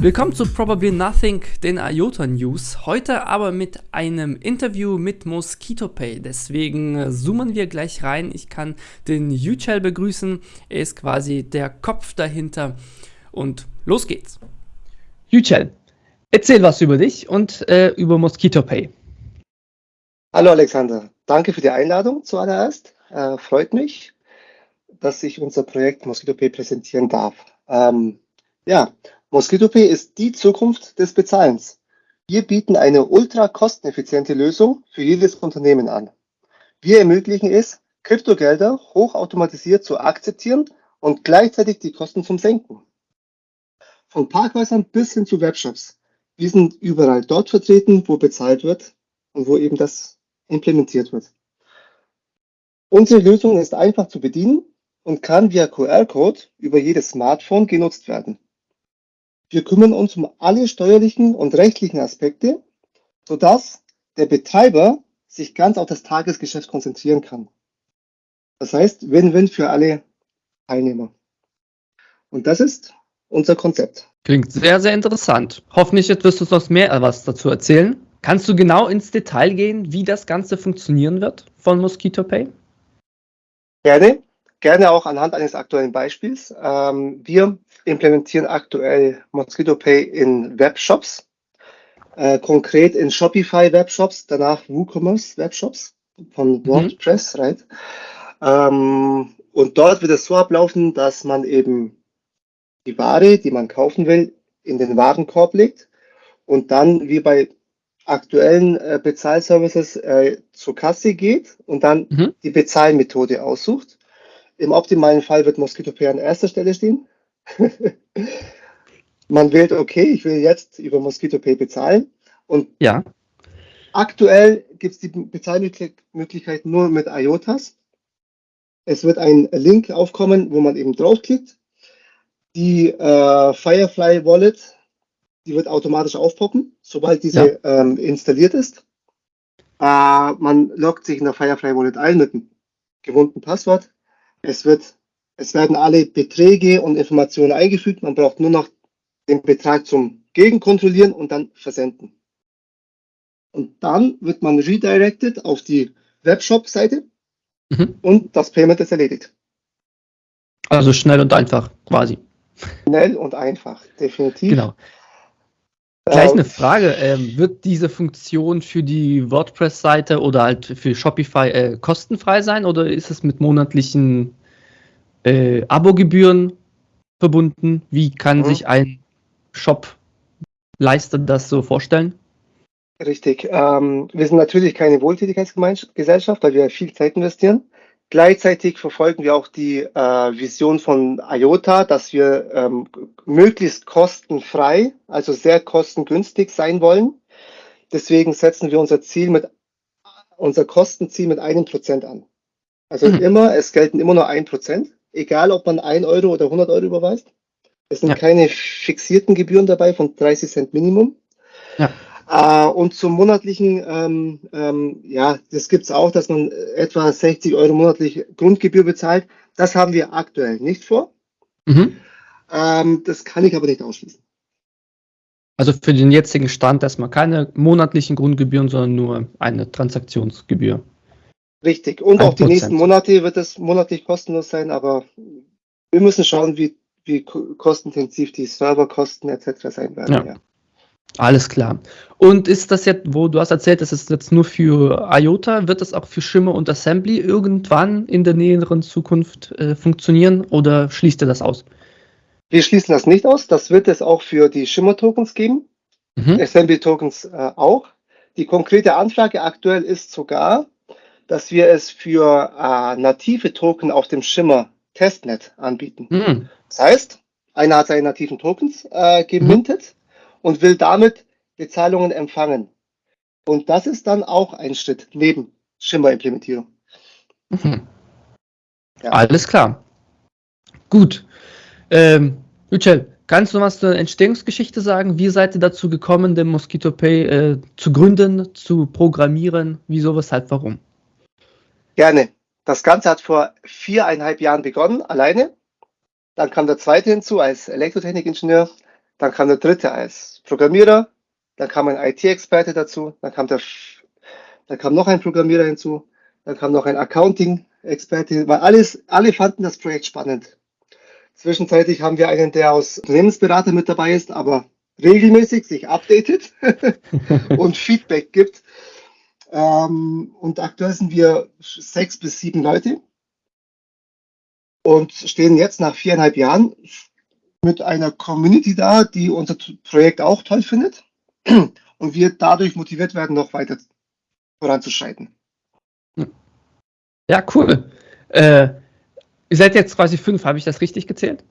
Willkommen zu Probably Nothing, den IOTA News. Heute aber mit einem Interview mit Mosquito Pay. Deswegen äh, zoomen wir gleich rein. Ich kann den Yücel begrüßen. Er ist quasi der Kopf dahinter. Und los geht's. Yücel, erzähl was über dich und äh, über Mosquito Pay. Hallo Alexander, danke für die Einladung zuallererst. Äh, freut mich, dass ich unser Projekt Mosquito Pay präsentieren darf. Ähm, ja, MosquitoPay ist die Zukunft des Bezahlens. Wir bieten eine ultra kosteneffiziente Lösung für jedes Unternehmen an. Wir ermöglichen es, Kryptogelder hochautomatisiert zu akzeptieren und gleichzeitig die Kosten zum Senken. Von Parkhäusern bis hin zu Webshops. Wir sind überall dort vertreten, wo bezahlt wird und wo eben das implementiert wird. Unsere Lösung ist einfach zu bedienen und kann via QR-Code über jedes Smartphone genutzt werden. Wir kümmern uns um alle steuerlichen und rechtlichen Aspekte, sodass der Betreiber sich ganz auf das Tagesgeschäft konzentrieren kann. Das heißt, Win-Win für alle Teilnehmer. Und das ist unser Konzept. Klingt sehr, sehr interessant. Hoffentlich wirst du uns noch mehr was dazu erzählen. Kannst du genau ins Detail gehen, wie das Ganze funktionieren wird von Mosquito Pay? Gerne gerne auch anhand eines aktuellen Beispiels. Ähm, wir implementieren aktuell Mosquito Pay in Webshops, äh, konkret in Shopify Webshops, danach WooCommerce Webshops von mhm. WordPress, mhm. right? Ähm, und dort wird es so ablaufen, dass man eben die Ware, die man kaufen will, in den Warenkorb legt und dann wie bei aktuellen äh, Bezahlservices äh, zur Kasse geht und dann mhm. die Bezahlmethode aussucht im optimalen Fall wird Mosquito Pay an erster Stelle stehen. Man wählt, okay, ich will jetzt über Mosquito Pay bezahlen. Und ja. aktuell gibt es die Bezahlmöglichkeit nur mit IOTAs. Es wird ein Link aufkommen, wo man eben draufklickt. Die äh, Firefly Wallet, die wird automatisch aufpoppen, sobald diese ja. ähm, installiert ist. Äh, man loggt sich in der Firefly Wallet ein mit einem gewohnten Passwort. Es, wird, es werden alle Beträge und Informationen eingefügt. Man braucht nur noch den Betrag zum Gegenkontrollieren und dann versenden. Und dann wird man redirected auf die Webshop-Seite mhm. und das Payment ist erledigt. Also schnell und einfach quasi. Schnell und einfach, definitiv. Genau. Gleich eine Frage. Ähm, wird diese Funktion für die WordPress-Seite oder halt für Shopify äh, kostenfrei sein oder ist es mit monatlichen äh, Abogebühren verbunden? Wie kann mhm. sich ein Shop-Leister das so vorstellen? Richtig. Ähm, wir sind natürlich keine Wohltätigkeitsgesellschaft, weil wir viel Zeit investieren. Gleichzeitig verfolgen wir auch die äh, Vision von IOTA, dass wir ähm, möglichst kostenfrei, also sehr kostengünstig sein wollen. Deswegen setzen wir unser Ziel mit unser Kostenziel mit einem Prozent an. Also mhm. immer, es gelten immer nur ein Prozent, egal ob man ein Euro oder 100 Euro überweist. Es sind ja. keine fixierten Gebühren dabei von 30 Cent Minimum. Ja. Äh, und zum monatlichen, ähm, ähm, ja, das gibt es auch, dass man etwa 60 Euro monatlich Grundgebühr bezahlt. Das haben wir aktuell nicht vor. Mhm. Ähm, das kann ich aber nicht ausschließen. Also für den jetzigen Stand erstmal keine monatlichen Grundgebühren, sondern nur eine Transaktionsgebühr. Richtig. Und auch die nächsten Monate wird es monatlich kostenlos sein, aber wir müssen schauen, wie, wie kostenintensiv die Serverkosten etc. sein werden. Ja. ja. Alles klar. Und ist das jetzt, wo du hast erzählt, das ist jetzt nur für IOTA, wird das auch für Shimmer und Assembly irgendwann in der näheren Zukunft äh, funktionieren oder schließt ihr das aus? Wir schließen das nicht aus. Das wird es auch für die Shimmer-Tokens geben, mhm. Assembly-Tokens äh, auch. Die konkrete Anfrage aktuell ist sogar, dass wir es für äh, native Token auf dem Shimmer Testnet anbieten. Mhm. Das heißt, einer hat seine nativen Tokens äh, gemintet. Mhm und will damit Bezahlungen empfangen. Und das ist dann auch ein Schritt neben Schimmer-Implementierung. Mhm. Ja. Alles klar. Gut. Ähm, Yücel, kannst du was zur Entstehungsgeschichte sagen? Wie seid ihr dazu gekommen, den Mosquito Pay äh, zu gründen, zu programmieren? Wieso, weshalb, warum? Gerne. Das Ganze hat vor viereinhalb Jahren begonnen, alleine. Dann kam der zweite hinzu als Elektrotechnikingenieur dann kam der dritte als Programmierer, dann kam ein IT-Experte dazu, dann kam der, dann kam noch ein Programmierer hinzu, dann kam noch ein Accounting-Experte, weil alles, alle fanden das Projekt spannend. Zwischenzeitlich haben wir einen, der aus Unternehmensberater mit dabei ist, aber regelmäßig sich updatet und Feedback gibt. Ähm, und aktuell sind wir sechs bis sieben Leute und stehen jetzt nach viereinhalb Jahren mit einer Community da, die unser Projekt auch toll findet und wir dadurch motiviert werden, noch weiter voranzuschreiten. Ja, cool. Äh, ihr seid jetzt quasi fünf, habe ich das richtig gezählt?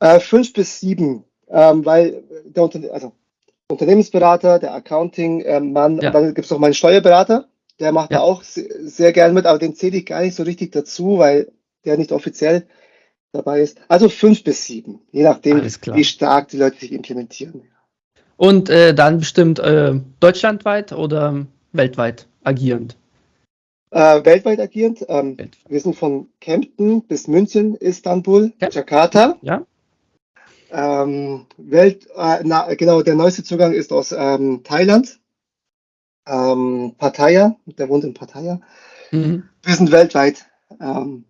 Äh, fünf bis sieben, ähm, weil der Unterne also Unternehmensberater, der Accounting-Mann, ähm, ja. dann gibt es noch meinen Steuerberater, der macht ja. da auch sehr, gern mit, aber den zähle ich gar nicht so richtig dazu, weil der nicht offiziell dabei ist. Also fünf bis sieben, je nachdem, wie stark die Leute sich implementieren. Und äh, dann bestimmt äh, deutschlandweit oder weltweit agierend? Äh, weltweit agierend. Ähm, weltweit. Wir sind von Kempten bis München, Istanbul, ja. Jakarta. Ja. Ähm, Welt, äh, na, genau, der neueste Zugang ist aus ähm, Thailand. Ähm, Pattaya, der wohnt in Pattaya. Mhm. Wir sind weltweit ähm,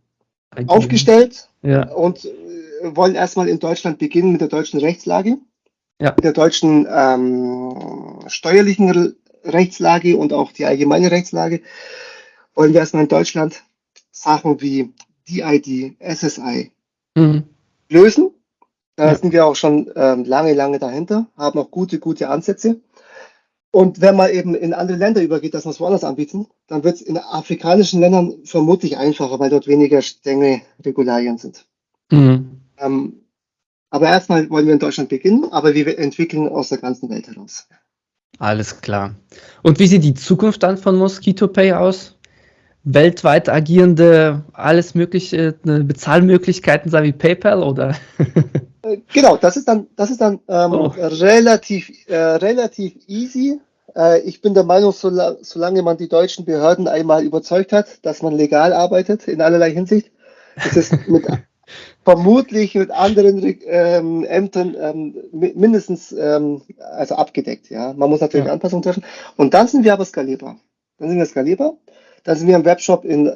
aufgestellt ja. und äh, wollen erstmal in Deutschland beginnen mit der deutschen Rechtslage, ja. mit der deutschen ähm, steuerlichen Rechtslage und auch die allgemeine Rechtslage. Wollen wir erstmal in Deutschland Sachen wie DID, SSI mhm. lösen. Da ja. sind wir auch schon ähm, lange, lange dahinter, haben auch gute, gute Ansätze. Und wenn man eben in andere Länder übergeht, dass wir es woanders anbieten, dann wird es in afrikanischen Ländern vermutlich einfacher, weil dort weniger strenge Regularien sind. Mhm. Ähm, aber erstmal wollen wir in Deutschland beginnen, aber wir entwickeln aus der ganzen Welt heraus. Alles klar. Und wie sieht die Zukunft dann von Mosquito Pay aus? Weltweit agierende, alles mögliche, ne, Bezahlmöglichkeiten, sei wie PayPal oder? Äh, genau, das ist dann, das ist dann ähm, oh. relativ, äh, relativ easy. Äh, ich bin der Meinung, so, solange man die deutschen Behörden einmal überzeugt hat, dass man legal arbeitet in allerlei Hinsicht, ist es mit, vermutlich mit anderen ähm, Ämtern ähm, mindestens ähm, also abgedeckt. Ja, man muss natürlich ja. Anpassungen treffen. Und dann sind wir aber skalierbar. Dann sind wir skalierbar. Dann sind wir im Webshop in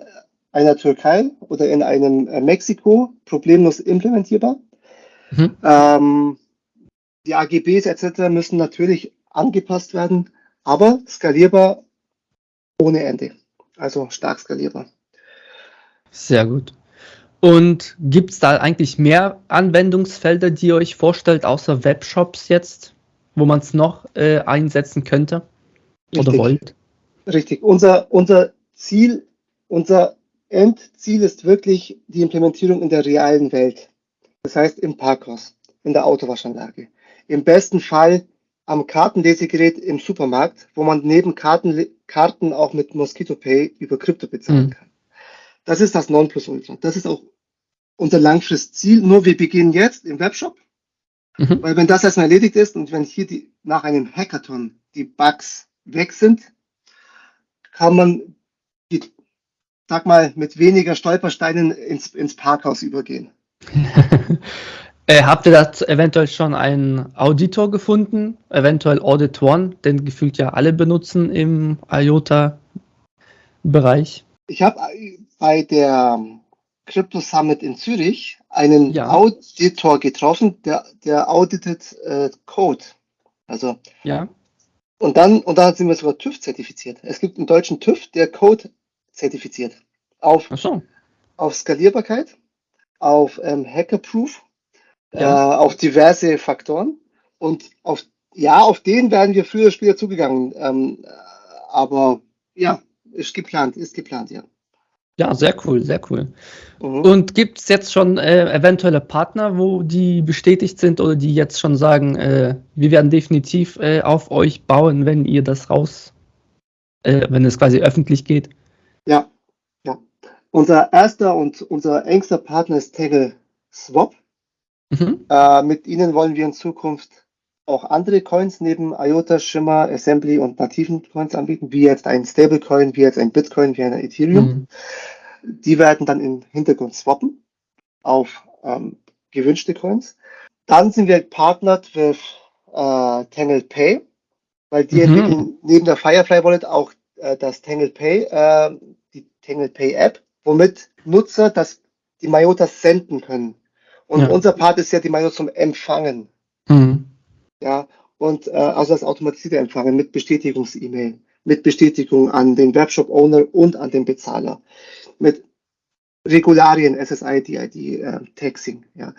einer Türkei oder in einem äh, Mexiko problemlos implementierbar. Mhm. Ähm, die AGBs etc. müssen natürlich angepasst werden, aber skalierbar ohne Ende. Also stark skalierbar. Sehr gut. Und gibt es da eigentlich mehr Anwendungsfelder, die ihr euch vorstellt, außer Webshops jetzt, wo man es noch äh, einsetzen könnte oder Richtig. wollt? Richtig. Unser, unser Ziel, unser Endziel ist wirklich die Implementierung in der realen Welt. Das heißt im Parkhaus, in der Autowaschanlage. Im besten Fall am Kartenlesegerät im Supermarkt, wo man neben Karten, Karten auch mit Mosquito Pay über Krypto bezahlen mhm. kann. Das ist das Nonplusultra. Das ist auch unser Langfristziel. Nur wir beginnen jetzt im Webshop. Mhm. Weil wenn das erstmal erledigt ist und wenn hier die, nach einem Hackathon die Bugs weg sind, kann man, sag mal, mit weniger Stolpersteinen ins, ins Parkhaus übergehen. äh, habt ihr da eventuell schon einen Auditor gefunden? Eventuell Audit One, den gefühlt ja alle benutzen im IOTA-Bereich. Ich habe bei der Crypto Summit in Zürich einen ja. Auditor getroffen, der, der auditet äh, Code. Also ja. Und dann, und dann sind wir sogar TÜV zertifiziert. Es gibt einen deutschen TÜV, der Code zertifiziert. Auf, so. auf Skalierbarkeit, auf ähm, Hackerproof, ja. äh, auf diverse Faktoren. Und auf, ja, auf den werden wir früher später zugegangen. Ähm, aber ja, ist geplant, ist geplant, ja. Ja, sehr cool, sehr cool. Mhm. Und gibt es jetzt schon äh, eventuelle Partner, wo die bestätigt sind oder die jetzt schon sagen, äh, wir werden definitiv äh, auf euch bauen, wenn ihr das raus, äh, wenn es quasi öffentlich geht? Ja, unser erster und unser engster Partner ist Tegel Swap. Mhm. Äh, mit ihnen wollen wir in Zukunft auch andere Coins neben IOTA, Shimmer, Assembly und nativen Coins anbieten, wie jetzt ein Stablecoin, wie jetzt ein Bitcoin, wie ein Ethereum. Mhm. Die werden dann im Hintergrund swappen auf ähm, gewünschte Coins. Dann sind wir partnert mit äh, Tangle Pay, weil die mhm. entwickeln neben der Firefly Wallet auch äh, das Tangle Pay, äh, die Tangle Pay App, womit Nutzer das, die Mayotas senden können. Und ja. unser Part ist ja die Mayotas zum Empfangen. Mhm. Ja, und äh, also das automatisierte Empfangen mit Bestätigungs-E-Mail, mit Bestätigung an den Webshop-Owner und an den Bezahler, mit Regularien, SSI, DID, äh, Taxing, ja.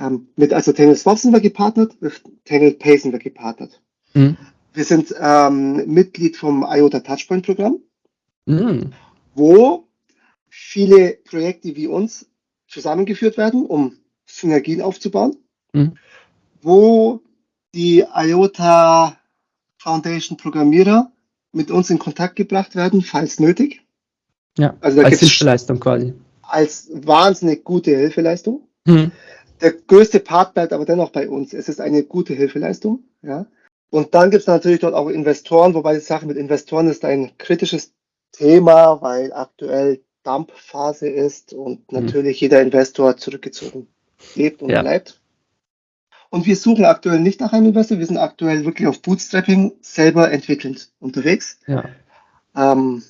Ähm, mit also Tangle Swap sind wir gepartnert, mit Tangle Pay sind wir gepartnert. Mhm. Wir sind ähm, Mitglied vom IOTA Touchpoint Programm, mhm. wo viele Projekte wie uns zusammengeführt werden, um Synergien aufzubauen, mhm. wo die IOTA Foundation Programmierer mit uns in Kontakt gebracht werden, falls nötig. Ja, also als Hilfeleistung quasi. Als wahnsinnig gute Hilfeleistung. Mhm. Der größte Part bleibt aber dennoch bei uns. Es ist eine gute Hilfeleistung. Ja. Und dann gibt es natürlich dort auch Investoren, wobei die Sache mit Investoren ist ein kritisches Thema, weil aktuell Dumpphase ist und mhm. natürlich jeder Investor zurückgezogen lebt und ja. bleibt. Und wir suchen aktuell nicht nach einem Investor, wir sind aktuell wirklich auf Bootstrapping selber entwickelnd unterwegs. Ja. Ähm,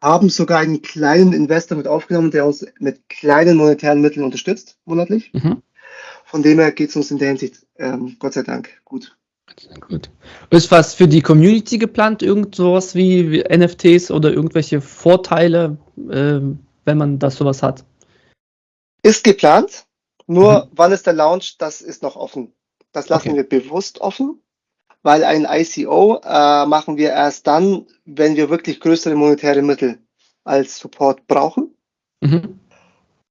haben sogar einen kleinen Investor mit aufgenommen, der uns mit kleinen monetären Mitteln unterstützt, monatlich. Mhm. Von dem her geht es uns in der Hinsicht, ähm, Gott sei Dank, gut. Gut. Ist was für die Community geplant? Irgend sowas wie, NFTs oder irgendwelche Vorteile, äh, wenn man das sowas hat? Ist geplant. Nur mhm. wann ist der Launch? Das ist noch offen. Das lassen okay. wir bewusst offen weil ein ICO äh, machen wir erst dann, wenn wir wirklich größere monetäre Mittel als Support brauchen. Mhm.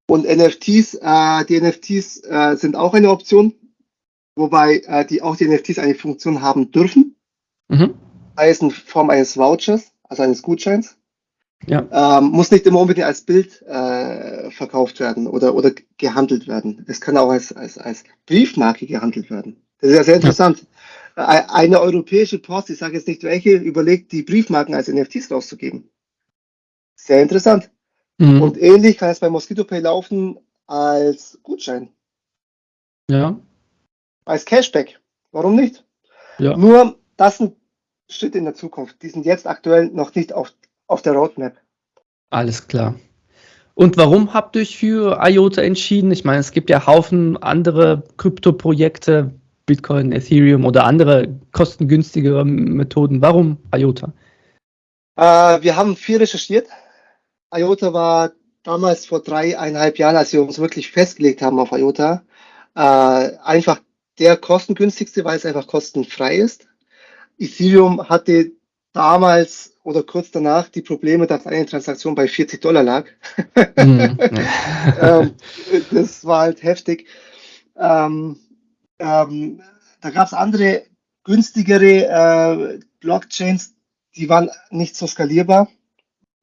Und NFTs, äh, die NFTs äh, sind auch eine Option, wobei äh, die auch die NFTs eine Funktion haben dürfen. Mhm. Heißt in Form eines Vouchers, also eines Gutscheins. Ja. Ähm, muss nicht immer unbedingt als Bild äh, verkauft werden oder, oder gehandelt werden. Es kann auch als, als, als Briefmarke gehandelt werden. Das ist ja sehr interessant. Ja. Äh, eine europäische Post, ich sage jetzt nicht welche, überlegt, die Briefmarken als NFTs rauszugeben. Sehr interessant. Mhm. Und ähnlich kann es bei Mosquito Pay laufen als Gutschein. Ja. Als Cashback. Warum nicht? Ja. Nur, das sind Schritte in der Zukunft. Die sind jetzt aktuell noch nicht auf, auf der Roadmap. Alles klar. Und warum habt ihr euch für IOTA entschieden? Ich meine, es gibt ja Haufen andere Krypto-Projekte. Bitcoin, Ethereum oder andere kostengünstigere Methoden. Warum IOTA? Äh, wir haben viel recherchiert. IOTA war damals vor dreieinhalb Jahren, als wir uns wirklich festgelegt haben auf IOTA, äh, einfach der kostengünstigste, weil es einfach kostenfrei ist. Ethereum hatte damals oder kurz danach die Probleme, dass eine Transaktion bei 40 Dollar lag. Mhm. ähm, das war halt heftig. Ähm, ähm, da gab es andere günstigere äh, Blockchains, die waren nicht so skalierbar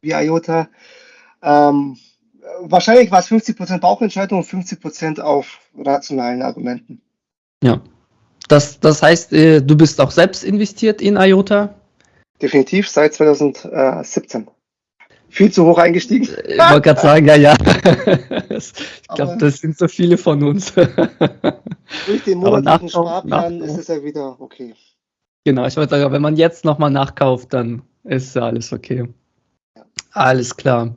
wie IOTA. Ähm, wahrscheinlich war es 50% Bauchentscheidung und 50% auf rationalen Argumenten. Ja. Das, das heißt, äh, du bist auch selbst investiert in IOTA? Definitiv seit 2017 viel zu hoch eingestiegen. Ich wollte gerade sagen, ja, ja. ich glaube, das sind so viele von uns. durch den monatlichen Sparplan ist es ja wieder okay. Genau, ich wollte sagen, wenn man jetzt nochmal nachkauft, dann ist ja alles okay. Alles klar.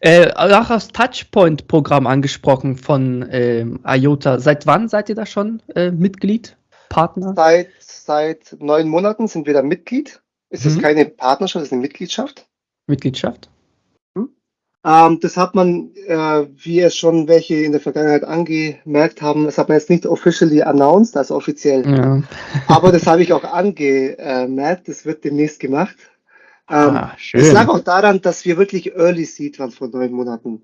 Äh, auch das Touchpoint-Programm angesprochen von äh, IOTA. Seit wann seid ihr da schon äh, Mitglied, Partner? Seit, seit neun Monaten sind wir da Mitglied. Es mhm. ist keine Partnerschaft, es ist eine Mitgliedschaft. Mitgliedschaft? Ähm, das hat man, äh, wie es schon welche in der Vergangenheit angemerkt haben, das hat man jetzt nicht officially announced, also offiziell. Ja. Aber das habe ich auch angemerkt, das wird demnächst gemacht. Ähm, ah, es lag auch daran, dass wir wirklich Early Seed waren vor neun Monaten.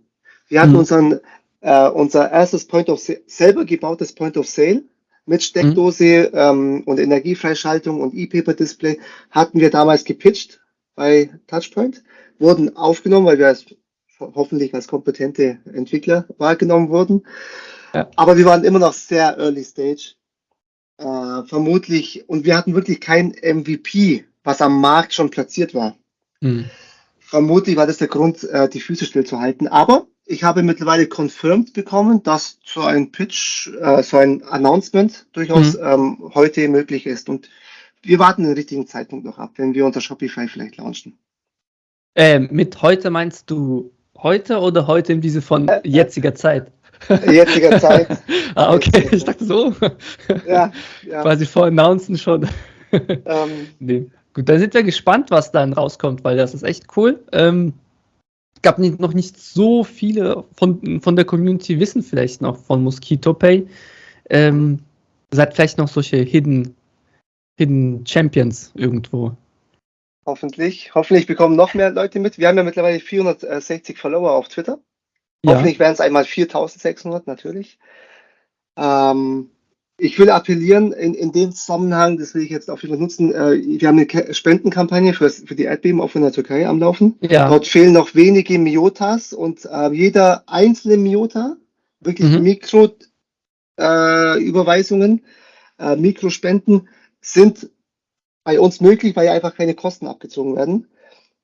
Wir hatten hm. unseren, äh, unser erstes Point of Sale, selber gebautes Point of Sale mit Steckdose hm. ähm, und Energiefreischaltung und E-Paper-Display hatten wir damals gepitcht bei Touchpoint, wurden aufgenommen, weil wir als hoffentlich als kompetente Entwickler wahrgenommen wurden. Ja. Aber wir waren immer noch sehr early stage. Äh, vermutlich, und wir hatten wirklich kein MVP, was am Markt schon platziert war. Mhm. Vermutlich war das der Grund, äh, die Füße stillzuhalten. Aber ich habe mittlerweile confirmed bekommen, dass so ein Pitch, äh, so ein Announcement durchaus mhm. ähm, heute möglich ist. Und wir warten den richtigen Zeitpunkt noch ab, wenn wir unter Shopify vielleicht launchen. Äh, mit heute meinst du heute oder heute im Diese von äh, jetziger Zeit? Jetziger Zeit. ah, okay, ich dachte so. ja, ja. Quasi vor Announcen schon. ähm, nee. Gut, dann sind wir gespannt, was dann rauskommt, weil das ist echt cool. Ähm, gab nicht, noch nicht so viele von, von der Community wissen vielleicht noch von Mosquito Pay. Ähm, seid vielleicht noch solche Hidden, Hidden Champions irgendwo. Hoffentlich. Hoffentlich bekommen noch mehr Leute mit. Wir haben ja mittlerweile 460 Follower auf Twitter. Ja. Hoffentlich werden es einmal 4600 natürlich. Ähm, ich will appellieren in, in dem Zusammenhang, das will ich jetzt auf jeden Fall nutzen, äh, wir haben eine Spendenkampagne für, für die Erdbeben auch in der Türkei am Laufen. Ja. Dort fehlen noch wenige Miotas und äh, jeder einzelne Miota, wirklich mhm. Mikro-Überweisungen, äh, äh, Mikrospenden sind bei uns möglich, weil ja einfach keine Kosten abgezogen werden.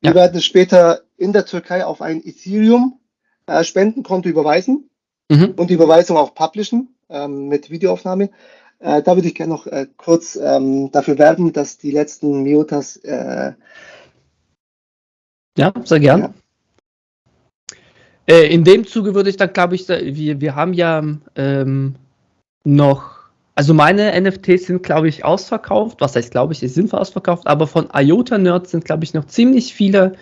Wir ja. werden später in der Türkei auf ein Ethereum äh, Spendenkonto überweisen mhm. und die Überweisung auch publishen ähm, mit Videoaufnahme. Äh, da würde ich gerne noch äh, kurz ähm, dafür werben, dass die letzten Miotas. Äh, ja, sehr gern. Ja. Äh, in dem Zuge würde ich dann, glaube ich, wir, wir haben ja ähm, noch, also meine NFTs sind, glaube ich, ausverkauft. Was heißt, glaube ich, sie sind ausverkauft, aber von IOTA Nerds sind, glaube ich, noch ziemlich viele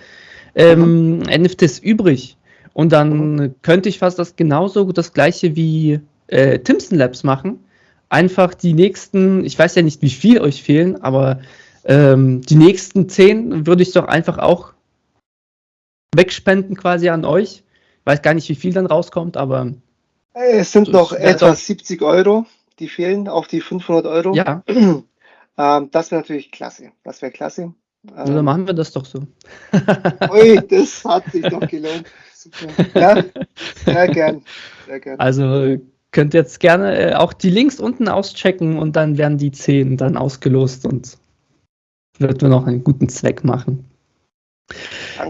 ähm, mhm. NFTs übrig. Und dann könnte ich fast das genauso das gleiche wie äh, Timson Labs machen. Einfach die nächsten, ich weiß ja nicht, wie viel euch fehlen, aber ähm, die nächsten zehn würde ich doch einfach auch wegspenden quasi an euch. Ich weiß gar nicht, wie viel dann rauskommt, aber. Es sind noch etwa 70 Euro, die fehlen auf die 500 Euro. Ja. Ähm, das wäre natürlich klasse. Das wäre klasse. Also dann machen wir das doch so. Ui, das hat sich doch gelohnt. Super. Ja, sehr gern. Sehr gern. Also könnt jetzt gerne äh, auch die Links unten auschecken und dann werden die 10 dann ausgelost und wird wir noch einen guten Zweck machen.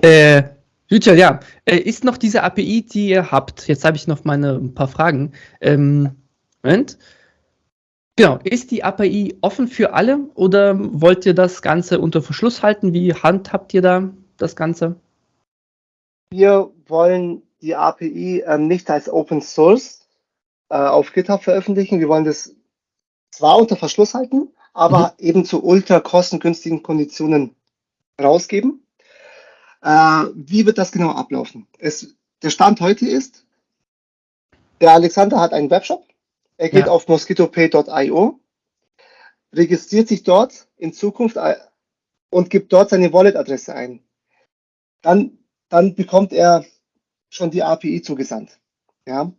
Äh, Richard, ja, äh, ist noch diese API, die ihr habt, jetzt habe ich noch meine ein paar Fragen. Ähm, Moment. Genau, ist die API offen für alle oder wollt ihr das Ganze unter Verschluss halten? Wie handhabt ihr da das Ganze? Wir wollen die API ähm, nicht als Open Source äh, auf GitHub veröffentlichen. Wir wollen das zwar unter Verschluss halten, aber mhm. eben zu ultra kostengünstigen Konditionen rausgeben. Äh, wie wird das genau ablaufen? Es, der Stand heute ist, der Alexander hat einen Webshop. Er geht ja. auf mosquitopay.io, registriert sich dort in Zukunft äh, und gibt dort seine Wallet-Adresse ein. Dann, dann bekommt er schon die API zugesandt. Ja?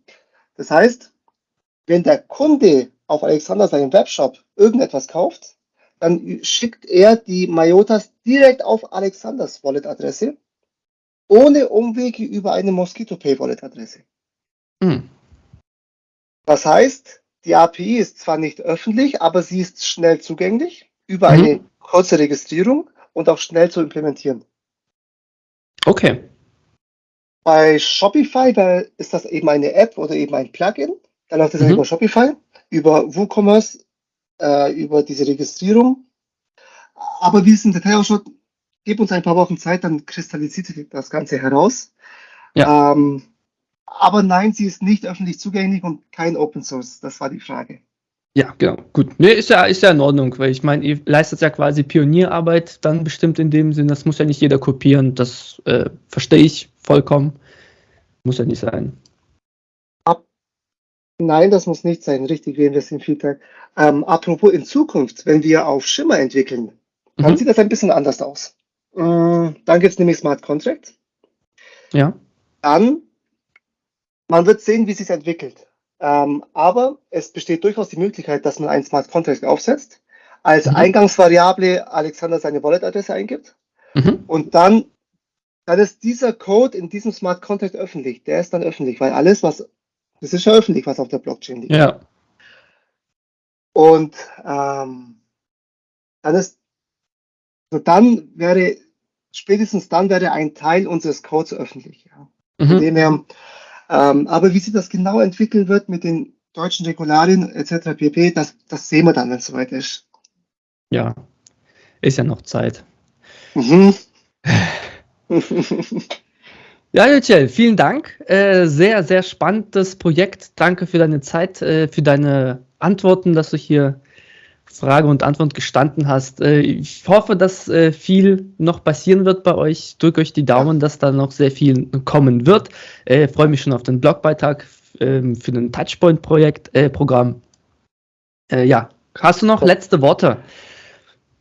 Das heißt, wenn der Kunde auf Alexander seinem Webshop irgendetwas kauft, dann schickt er die Mayotas direkt auf Alexanders Wallet-Adresse, ohne Umwege über eine Mosquito Pay Wallet-Adresse. Mhm. Das heißt, die API ist zwar nicht öffentlich, aber sie ist schnell zugänglich über mhm. eine kurze Registrierung und auch schnell zu implementieren. Okay. Bei Shopify, ist das eben eine App oder eben ein Plugin. Dann läuft das mhm. über Shopify, über WooCommerce, äh, über diese Registrierung. Aber wie es im Detail ausschaut, gib uns ein paar Wochen Zeit, dann kristallisiert sich das Ganze heraus. Ja. Ähm, aber nein, sie ist nicht öffentlich zugänglich und kein Open Source. Das war die Frage. Ja, genau. Gut. Nee, ist ja, ist ja in Ordnung, weil ich meine, ihr leistet ja quasi Pionierarbeit dann bestimmt in dem Sinn. Das muss ja nicht jeder kopieren. Das äh, verstehe ich vollkommen. Muss ja nicht sein. Nein, das muss nicht sein. Richtig, wir investieren viel Zeit. Ähm, apropos in Zukunft, wenn wir auf Schimmer entwickeln, dann mhm. sieht das ein bisschen anders aus. Äh, dann gibt es nämlich Smart Contracts. Ja. Dann, man wird sehen, wie sich entwickelt. Ähm, aber es besteht durchaus die Möglichkeit, dass man einen Smart Contract aufsetzt, als mhm. Eingangsvariable Alexander seine Wallet-Adresse eingibt mhm. und dann, dann ist dieser Code in diesem Smart Contract öffentlich. Der ist dann öffentlich, weil alles, was das ist ja öffentlich, was auf der Blockchain liegt. Ja. Und ähm, dann ist, so dann wäre, spätestens dann wäre ein Teil unseres Codes öffentlich. Ja. Mhm. Dem her, Ähm, aber wie sich das genau entwickeln wird mit den deutschen Regularien etc. pp., das, das sehen wir dann, wenn es soweit ist. Ja, ist ja noch Zeit. Mhm. Ja, Yücel, vielen Dank. Äh, sehr, sehr spannendes Projekt. Danke für deine Zeit, äh, für deine Antworten, dass du hier Frage und Antwort gestanden hast. Äh, ich hoffe, dass äh, viel noch passieren wird bei euch. Drückt euch die Daumen, dass da noch sehr viel kommen wird. Äh, Freue mich schon auf den Blogbeitrag ähm, für ein Touchpoint-Projekt-Programm. Äh, ja, hast du noch letzte Worte?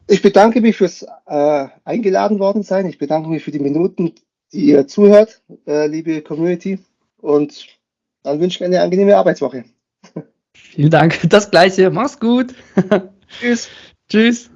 Ich bedanke mich fürs äh, eingeladen worden sein. Ich bedanke mich für die Minuten, die ihr zuhört, äh, liebe Community. Und dann wünsche ich eine angenehme Arbeitswoche. Vielen Dank. Das gleiche. Mach's gut. Tschüss. Tschüss.